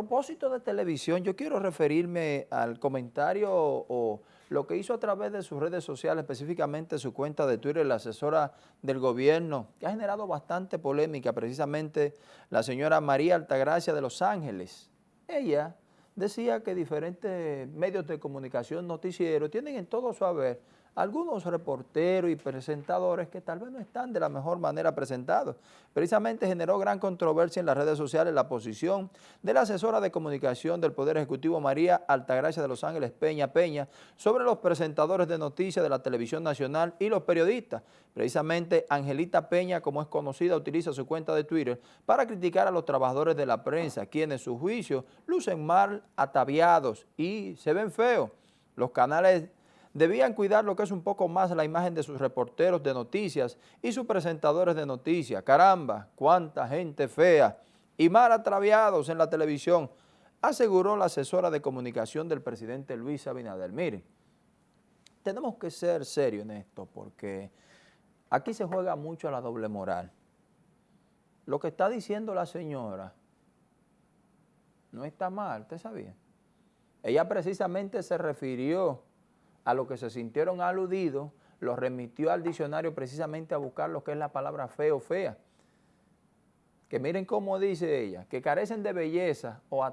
propósito de televisión, yo quiero referirme al comentario o, lo que hizo a través de sus redes sociales, específicamente su cuenta de Twitter, la asesora del gobierno, que ha generado bastante polémica, precisamente la señora María Altagracia de Los Ángeles. Ella decía que diferentes medios de comunicación, noticieros, tienen en todo su haber algunos reporteros y presentadores que tal vez no están de la mejor manera presentados. Precisamente generó gran controversia en las redes sociales la posición de la asesora de comunicación del Poder Ejecutivo María Altagracia de Los Ángeles Peña Peña sobre los presentadores de noticias de la televisión nacional y los periodistas. Precisamente Angelita Peña, como es conocida, utiliza su cuenta de Twitter para criticar a los trabajadores de la prensa, quienes, su juicio, lucen mal ataviados y se ven feos. Los canales debían cuidar lo que es un poco más la imagen de sus reporteros de noticias y sus presentadores de noticias. Caramba, cuánta gente fea y mal atraviados en la televisión, aseguró la asesora de comunicación del presidente Luis Abinader. Miren, tenemos que ser serios en esto porque aquí se juega mucho a la doble moral. Lo que está diciendo la señora no está mal, ¿usted sabía? Ella precisamente se refirió a lo que se sintieron aludidos, lo remitió al diccionario precisamente a buscar lo que es la palabra feo, fea. Que miren cómo dice ella, que carecen de belleza o,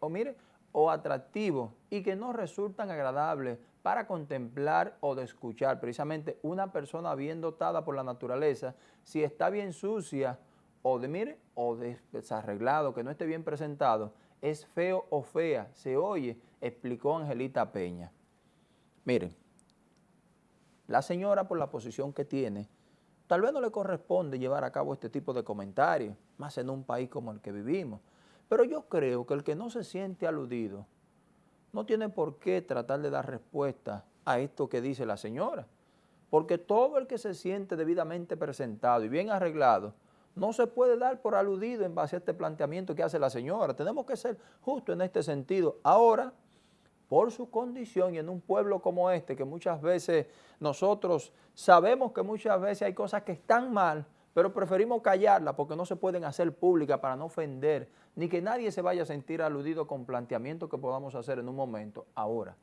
o, mire, o atractivo y que no resultan agradables para contemplar o de escuchar. Precisamente una persona bien dotada por la naturaleza, si está bien sucia o de, o desarreglado, que no esté bien presentado, es feo o fea, se oye, explicó Angelita Peña. Miren, la señora por la posición que tiene, tal vez no le corresponde llevar a cabo este tipo de comentarios, más en un país como el que vivimos. Pero yo creo que el que no se siente aludido no tiene por qué tratar de dar respuesta a esto que dice la señora. Porque todo el que se siente debidamente presentado y bien arreglado, no se puede dar por aludido en base a este planteamiento que hace la señora. Tenemos que ser justos en este sentido. Ahora, por su condición y en un pueblo como este, que muchas veces nosotros sabemos que muchas veces hay cosas que están mal, pero preferimos callarlas porque no se pueden hacer públicas para no ofender, ni que nadie se vaya a sentir aludido con planteamientos que podamos hacer en un momento. Ahora,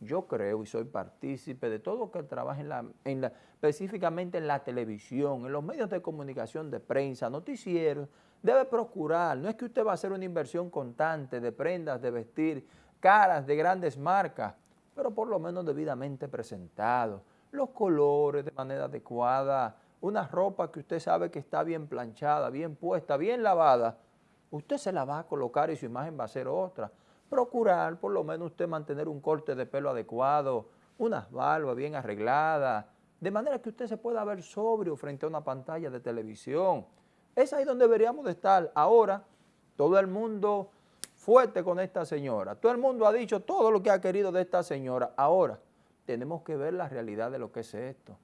yo creo y soy partícipe de todo lo que trabaja en la, en la, específicamente en la televisión, en los medios de comunicación de prensa, noticieros, debe procurar, no es que usted va a hacer una inversión constante de prendas, de vestir, caras de grandes marcas, pero por lo menos debidamente presentado, los colores de manera adecuada, una ropa que usted sabe que está bien planchada, bien puesta, bien lavada, usted se la va a colocar y su imagen va a ser otra. Procurar por lo menos usted mantener un corte de pelo adecuado, unas barbas bien arregladas, de manera que usted se pueda ver sobrio frente a una pantalla de televisión. Es ahí donde deberíamos de estar. Ahora, todo el mundo fuerte con esta señora. Todo el mundo ha dicho todo lo que ha querido de esta señora. Ahora, tenemos que ver la realidad de lo que es esto.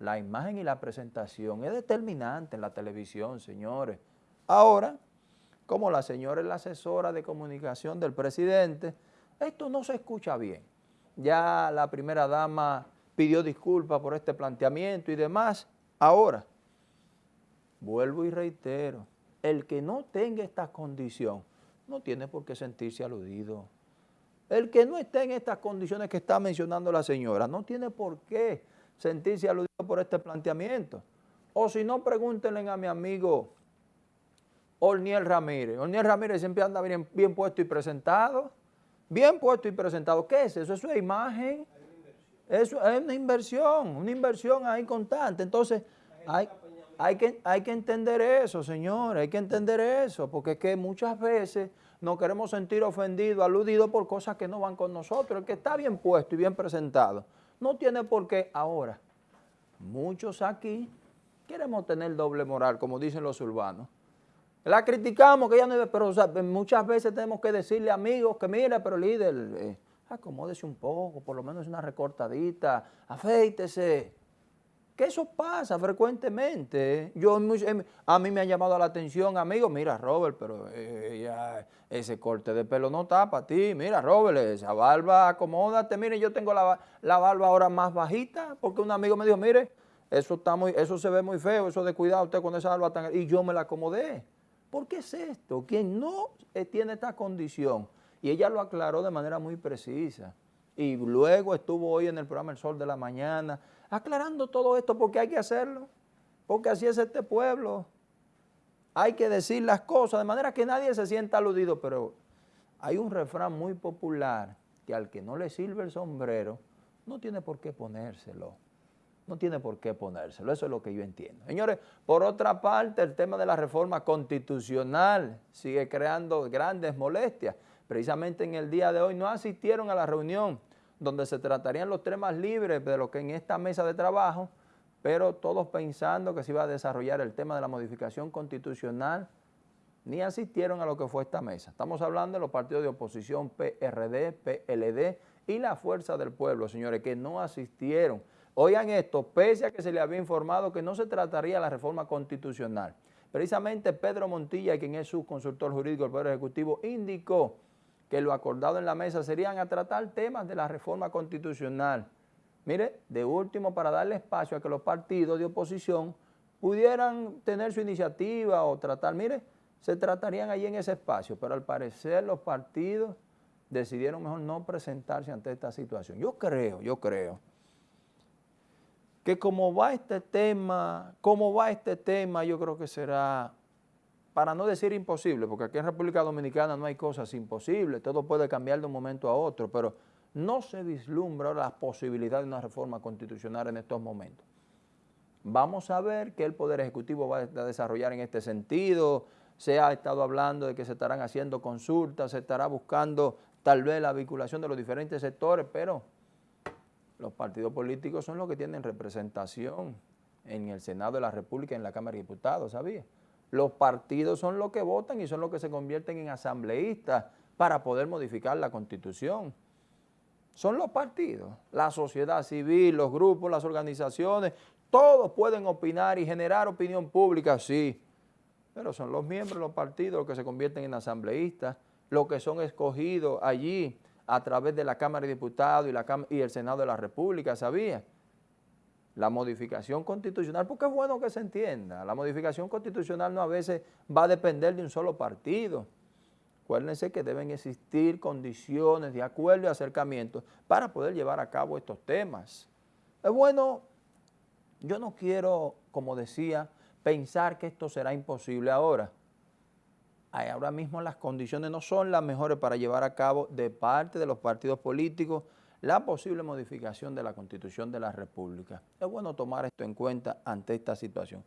La imagen y la presentación es determinante en la televisión, señores. Ahora, como la señora es la asesora de comunicación del presidente, esto no se escucha bien. Ya la primera dama pidió disculpas por este planteamiento y demás. Ahora, vuelvo y reitero, el que no tenga esta condición no tiene por qué sentirse aludido. El que no esté en estas condiciones que está mencionando la señora, no tiene por qué sentirse aludido por este planteamiento. O si no, pregúntenle a mi amigo Orniel Ramírez. Orniel Ramírez siempre anda bien, bien puesto y presentado. Bien puesto y presentado. ¿Qué es eso? Eso es imagen. Eso es una inversión, una inversión ahí constante. Entonces, hay, hay que, hay que entender eso, señores, hay que entender eso, porque es que muchas veces nos queremos sentir ofendidos, aludidos por cosas que no van con nosotros. El que está bien puesto y bien presentado, no tiene por qué ahora. Muchos aquí queremos tener doble moral, como dicen los urbanos. La criticamos, que ella no pero muchas veces tenemos que decirle amigos que mire, pero líder, eh, acomódese un poco, por lo menos una recortadita, afeítese eso pasa frecuentemente. Yo, em, a mí me ha llamado la atención, amigo, mira Robert, pero eh, ese corte de pelo no está para ti. Mira Robert, esa barba, acomódate. Mire, yo tengo la, barba ahora más bajita porque un amigo me dijo, mire, eso, está muy, eso se ve muy feo, eso de cuidado usted con esa barba tan... Y yo me la acomodé. ¿Por qué es esto? Quien no eh, tiene esta condición, y ella lo aclaró de manera muy precisa, y luego estuvo hoy en el programa El Sol de la Mañana, aclarando todo esto porque hay que hacerlo, porque así es este pueblo. Hay que decir las cosas de manera que nadie se sienta aludido, pero hay un refrán muy popular que al que no le sirve el sombrero, no tiene por qué ponérselo. No tiene por qué ponérselo, eso es lo que yo entiendo. Señores, por otra parte, el tema de la reforma constitucional sigue creando grandes molestias. Precisamente en el día de hoy no asistieron a la reunión donde se tratarían los temas libres de lo que en esta mesa de trabajo, pero todos pensando que se iba a desarrollar el tema de la modificación constitucional, ni asistieron a lo que fue esta mesa. Estamos hablando de los partidos de oposición PRD, PLD y la Fuerza del Pueblo, señores, que no asistieron. Oigan esto, pese a que se le había informado que no se trataría la reforma constitucional. Precisamente Pedro Montilla, quien es su consultor jurídico del Poder Ejecutivo, indicó que lo acordado en la mesa serían a tratar temas de la reforma constitucional. Mire, de último, para darle espacio a que los partidos de oposición pudieran tener su iniciativa o tratar, mire, se tratarían allí en ese espacio, pero al parecer los partidos decidieron mejor no presentarse ante esta situación. Yo creo, yo creo que como va este tema, como va este tema, yo creo que será, para no decir imposible, porque aquí en República Dominicana no hay cosas imposibles, todo puede cambiar de un momento a otro, pero no se vislumbra la posibilidad de una reforma constitucional en estos momentos. Vamos a ver qué el Poder Ejecutivo va a desarrollar en este sentido, se ha estado hablando de que se estarán haciendo consultas, se estará buscando tal vez la vinculación de los diferentes sectores, pero los partidos políticos son los que tienen representación en el Senado de la República y en la Cámara de Diputados, ¿sabía? Los partidos son los que votan y son los que se convierten en asambleístas para poder modificar la Constitución. Son los partidos, la sociedad civil, los grupos, las organizaciones, todos pueden opinar y generar opinión pública, sí, pero son los miembros de los partidos los que se convierten en asambleístas, los que son escogidos allí a través de la Cámara de Diputados y, la y el Senado de la República, ¿sabía? La modificación constitucional, porque es bueno que se entienda, la modificación constitucional no a veces va a depender de un solo partido. Acuérdense que deben existir condiciones de acuerdo y acercamiento para poder llevar a cabo estos temas. Es bueno, yo no quiero, como decía, pensar que esto será imposible ahora. Ahora mismo las condiciones no son las mejores para llevar a cabo de parte de los partidos políticos la posible modificación de la Constitución de la República. Es bueno tomar esto en cuenta ante esta situación.